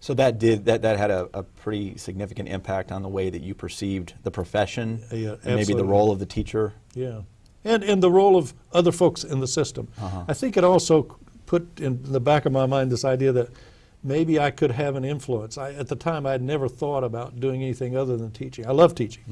So that did that that had a, a pretty significant impact on the way that you perceived the profession, Uh, yeah, and maybe the role of the teacher. Yeah, and and the role of other folks in the system. Uh-huh. I think it also put in the back of my mind this idea that maybe I could have an influence. I, at the time, I had never thought about doing anything other than teaching. I love teaching,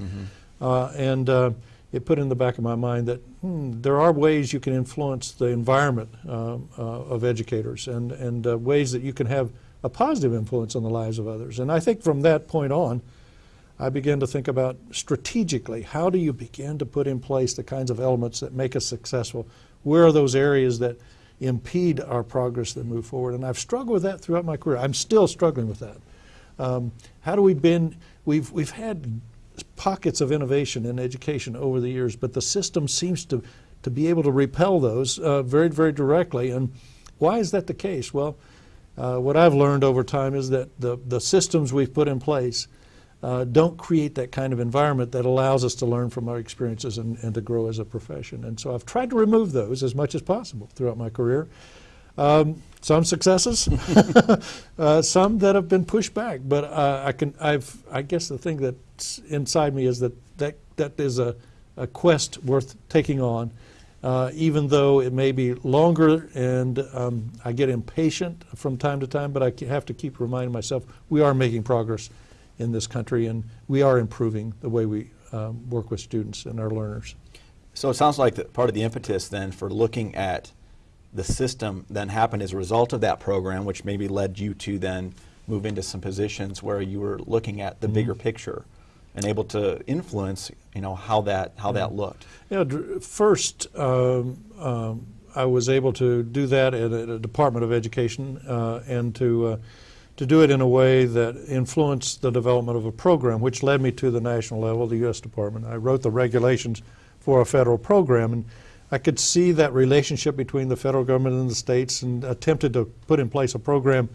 uh, and uh, it put in the back of my mind that hmm, there are ways you can influence the environment um, uh, of educators, and and uh, ways that you can have a positive influence on the lives of others. And I think from that point on. I began to think about strategically how do you begin to put in place the kinds of elements that make us successful? Where are those areas that impede our progress that move forward? And I've struggled with that throughout my career. I'm still struggling with that. Um, how do we bend? We've we've had pockets of innovation in education over the years, but the system seems to to be able to repel those uh, very very directly. And why is that the case? Well, uh, what I've learned over time is that the the systems we've put in place uh, don't create that kind of environment that allows us to learn from our experiences and, and to grow as a profession. And so I've tried to remove those as much as possible throughout my career. Um, some successes, uh, some that have been pushed back. But uh, I can, I've, I guess the thing that's inside me is that that, that is a, a quest worth taking on. Uh, even though it may be longer and um, I get impatient from time to time, but I have to keep reminding myself we are making progress in this country, and we are improving the way we um, work with students and our learners. So it sounds like that part of the impetus then for looking at the system then happened as a result of that program, which maybe led you to then move into some positions where you were looking at the bigger picture and able to influence, you know, how that how that looked. Dr- first, um, um, I was able to do that at a, at a Department of Education uh, and to uh, to do it in a way that influenced the development of a program, which led me to the national level, the U.S. Department. I wrote the regulations for a federal program, and I could see that relationship between the federal government and the states, and attempted to put in place a program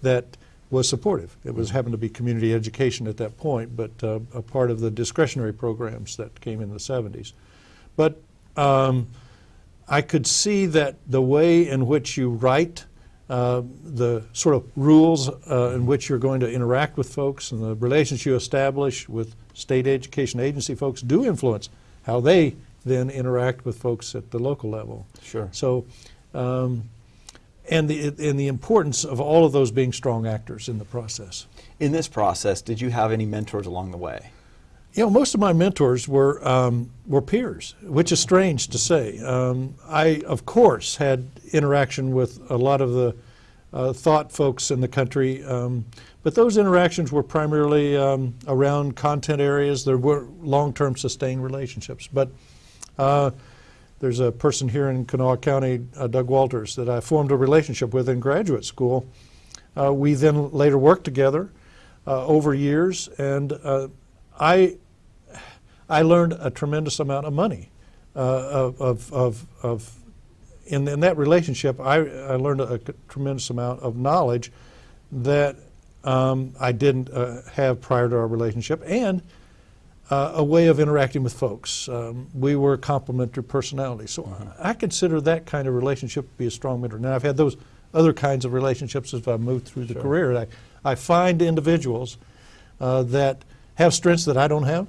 that was supportive. It was happened to be community education at that point, but uh, a part of the discretionary programs that came in the 70s. But um, I could see that the way in which you write uh, the sort of rules uh, in which you're going to interact with folks and the relations you establish with state education agency folks do influence how they then interact with folks at the local level. Sure. So, um, and the and the importance of all of those being strong actors in the process. In this process, did you have any mentors along the way? You know, most of my mentors were um, were peers, which is strange to say. Um, I, of course, had interaction with a lot of the uh, thought folks in the country, um, but those interactions were primarily um, around content areas. There were long-term sustained relationships, but uh, there's a person here in Kanawha County, uh, Doug Walters, that I formed a relationship with in graduate school. Uh, we then later worked together uh, over years, and uh, I I learned a tremendous amount of money uh, of, of, of, of in, in that relationship. I, I learned a, tremendous amount of knowledge that um, I didn't uh, have prior to our relationship, and uh, a way of interacting with folks. Um, we were complementary personalities, so I consider that kind of relationship to be a strong mentor. Now I've had those other kinds of relationships as I've moved through the Sure. career. I, I find individuals uh, that have strengths that I don't have,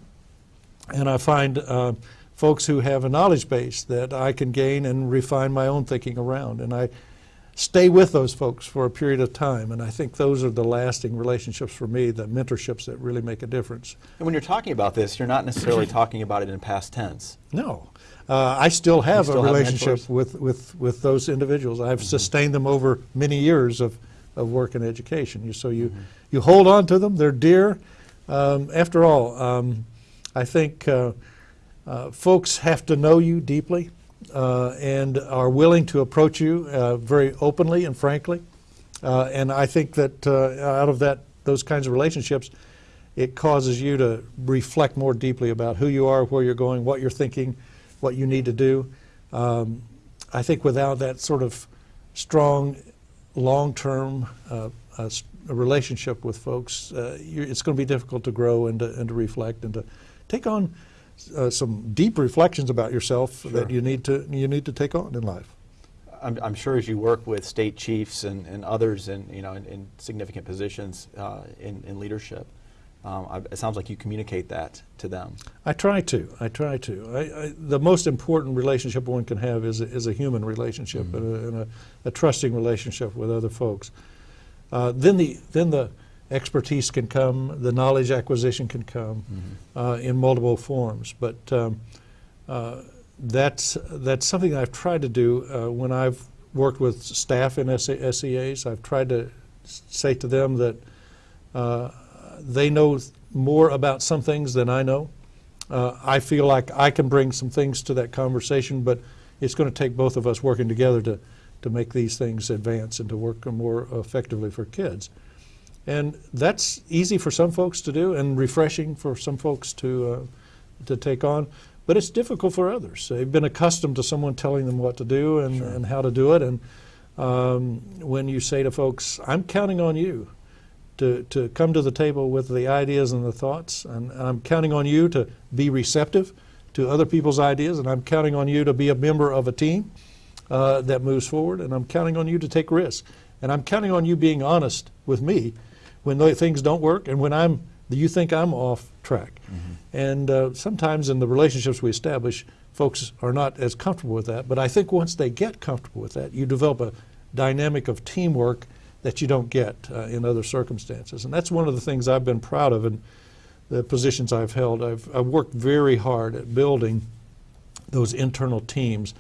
and I find uh, folks who have a knowledge base that I can gain and refine my own thinking around. And I stay with those folks for a period of time, and I think those are the lasting relationships for me, the mentorships that really make a difference. And when you're talking about this, you're not necessarily talking about it in past tense. No. Uh, I still have still a relationship? Mm-hmm. with, with, with those individuals. I've sustained them over many years of, of work in education. You, so you, Mm-hmm. you hold on to them, they're dear. Um, after all, um, I think uh, uh, folks have to know you deeply uh, and are willing to approach you uh, very openly and frankly. Uh, and I think that uh, out of that, those kinds of relationships, it causes you to reflect more deeply about who you are, where you're going, what you're thinking, what you need to do. Um, I think without that sort of strong, long-term uh, uh, relationship with folks, it's going to be difficult to grow and to, and to reflect and to take on uh, some deep reflections about yourself Sure. that you need to you need to take on in life. I'm, I'm sure as you work with state chiefs and, and others in, you know, in, in significant positions uh, in, in leadership, um, I, it sounds like you communicate that to them. I try to. I try to. I, I, the most important relationship one can have is a, is a human relationship and, a, and a, a trusting relationship with other folks. Uh, then the then the expertise can come, the knowledge acquisition can come uh, in multiple forms. But um, uh, that's that's something I've tried to do uh, when I've worked with staff in SE- SEAs. I've tried to say to them that uh, they know more about some things than I know. Uh, I feel like I can bring some things to that conversation, but it's going to take both of us working together to, to make these things advance and to work more effectively for kids. And that's easy for some folks to do and refreshing for some folks to, uh, to take on. But it's difficult for others. They've been accustomed to someone telling them what to do and, and how to do it. And um, when you say to folks, I'm counting on you to, to come to the table with the ideas and the thoughts, and I'm counting on you to be receptive to other people's ideas, and I'm counting on you to be a member of a team uh, that moves forward, and I'm counting on you to take risks, and I'm counting on you being honest with me when things don't work and when I'm you think I'm off track. And uh, sometimes in the relationships we establish, folks are not as comfortable with that. But I think once they get comfortable with that, you develop a dynamic of teamwork that you don't get uh, in other circumstances. And that's one of the things I've been proud of in the positions I've held. I've, I've worked very hard at building those internal teams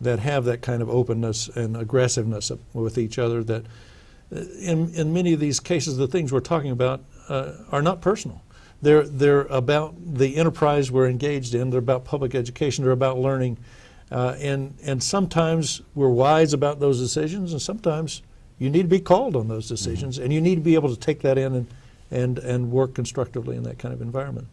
that have that kind of openness and aggressiveness with each other that in, in many of these cases the things we're talking about uh, are not personal. They're, they're about the enterprise we're engaged in. They're about public education. They're about learning. Uh, and, and sometimes we're wise about those decisions and sometimes you need to be called on those decisions and you need to be able to take that in and, and, and work constructively in that kind of environment